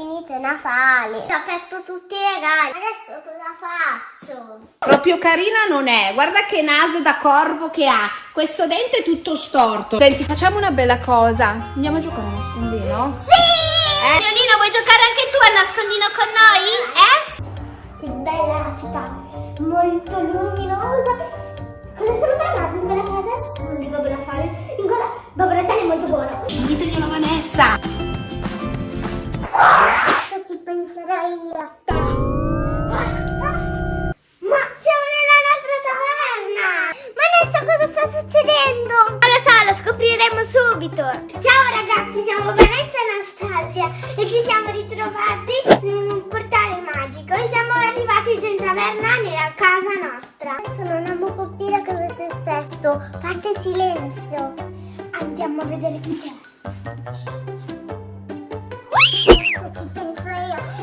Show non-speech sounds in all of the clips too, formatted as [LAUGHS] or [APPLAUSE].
finito Natale. Ho aperto tutti i regali. Adesso cosa faccio? Proprio carina non è. Guarda che naso da corvo che ha. Questo dente è tutto storto. Senti, facciamo una bella cosa. Andiamo a giocare a nascondino? Sì! Eh? Leonino, vuoi giocare anche tu a nascondino con noi? Eh? Che bella la città, molto luminosa. Cosa sono bella in quella casa? Non di Babbo Natale. In quella Babbo Natale è molto buono. Diteglielo a Vanessa. Ci penserei a te? Ma siamo nella nostra taverna! Ma adesso cosa sta succedendo? Non lo so, lo scopriremo subito. Ciao ragazzi, siamo Vanessa e Anastasia e ci siamo ritrovati in un portale magico e siamo arrivati in taverna nella casa nostra. Adesso non abbiamo capire cosa è successo. Fate silenzio. Andiamo a vedere chi c'è. Cosa ci penso io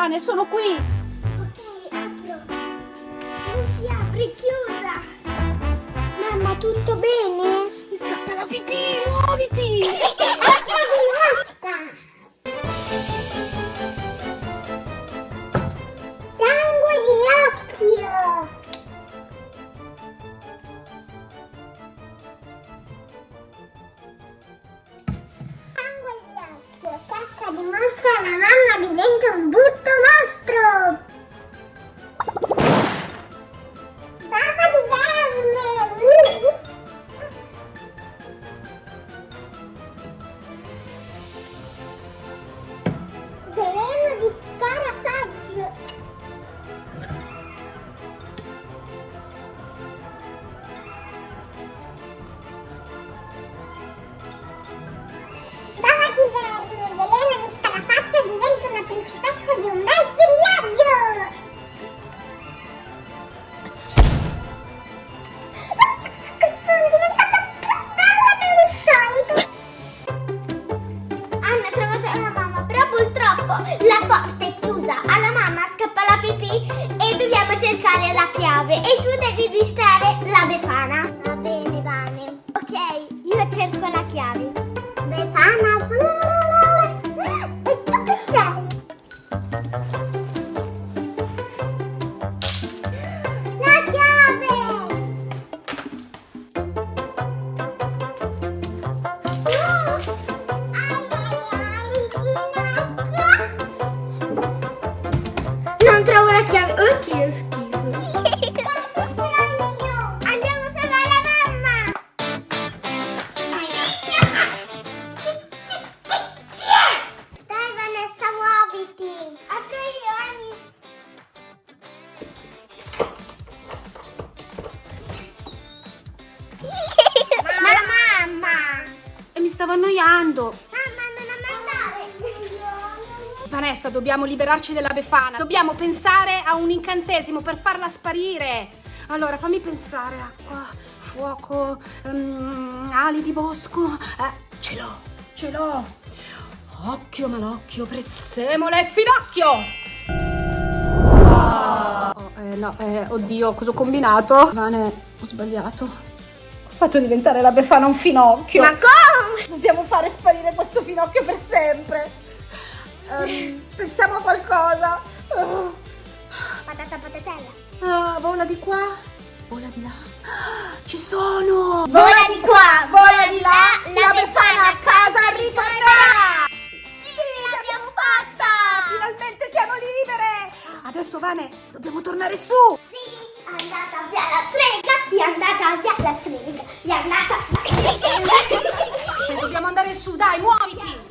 Vane, sono qui. Ok, apro. Non si apre, chiusa. Mamma, tutto bene? Mi scappa la pipì, muoviti. [LAUGHS] cercare la chiave. E tu devi distrarre la Befana. Stavo annoiando. Mamma, non ammazzare! Vanessa, dobbiamo liberarci della Befana. Dobbiamo pensare a un incantesimo per farla sparire. Allora, fammi pensare. Acqua, fuoco, ehm, ali di bosco. Eh, ce l'ho, ce l'ho. Occhio, malocchio, prezzemolo e finocchio. Oh, eh, no, eh, oddio, cosa ho combinato? Vane, ho sbagliato. Ho fatto diventare la Befana un finocchio. Ma come? Dobbiamo fare sparire questo finocchio per sempre. Ehm, pensiamo a qualcosa. Oh, Patata patatella. ah, vola di qua, vola di là. Ah, Ci sono! Vola di qua, vola di là, la la Befana a casa ritornerà! Sì, l'abbiamo fatta! Finalmente siamo libere! Adesso Vane, dobbiamo tornare su! Sì, è andata via la strega, è andata via la strega, è andata via la strega. Dobbiamo andare su, dai, muoviti!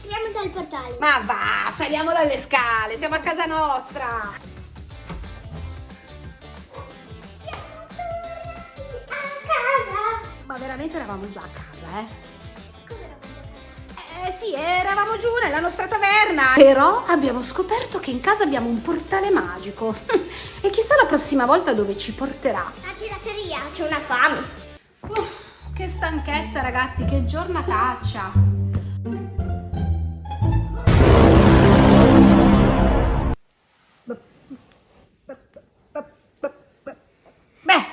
Speriamo dal portale. Ma va, saliamo dalle scale, siamo a casa nostra. A casa. Ma veramente eravamo già a casa, eh? Come eravamo già a Eh sì, eravamo giù nella nostra taverna. Però abbiamo scoperto che in casa abbiamo un portale magico. [LAUGHS] e chissà la prossima volta dove ci porterà. casa? La gelateria, c'è una fame. Uff, che stanchezza, ragazzi, che giornataccia. Beh,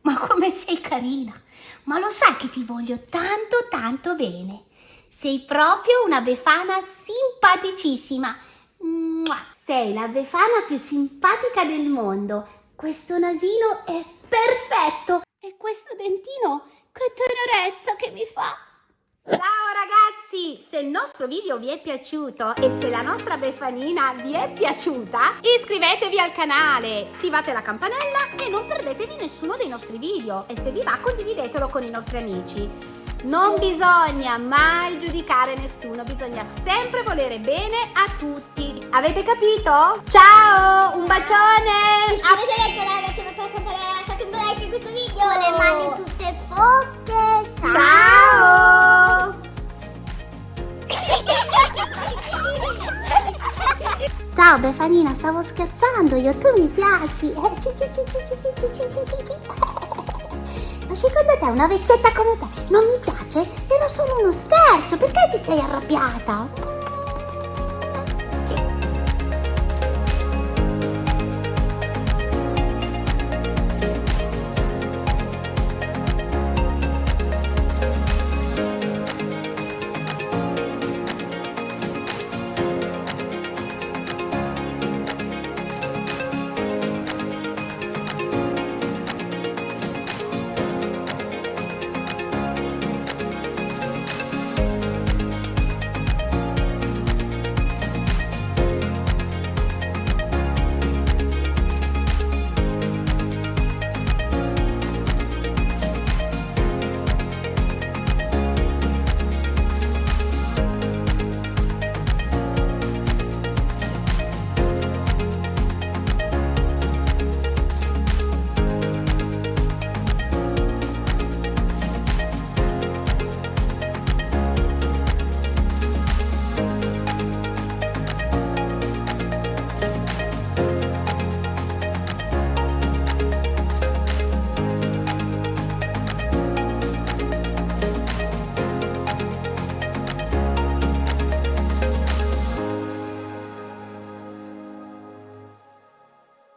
ma come sei carina! Ma lo sai che ti voglio tanto tanto bene. Sei proprio una befana simpaticissima. Sei la befana più simpatica del mondo. Questo nasino è perfetto. E questo dentino, che tenerezza che mi fa. Ciao ragazzi! Se il nostro video vi è piaciuto e se la nostra Befanina vi è piaciuta, iscrivetevi al canale, attivate la campanella e non perdetevi nessuno dei nostri video. E se vi va condividetelo con i nostri amici. Non bisogna mai giudicare nessuno, bisogna sempre volere bene a tutti. Avete capito? Ciao! Un bacione! Canale, attivate la campanella, subito video! Con le mani tutte fotte! Ciao! Ciao! Ciao Befanina, stavo scherzando io, tu mi piaci! Ma secondo te una vecchietta come te non mi piace? Era solo uno scherzo, perché ti sei arrabbiata?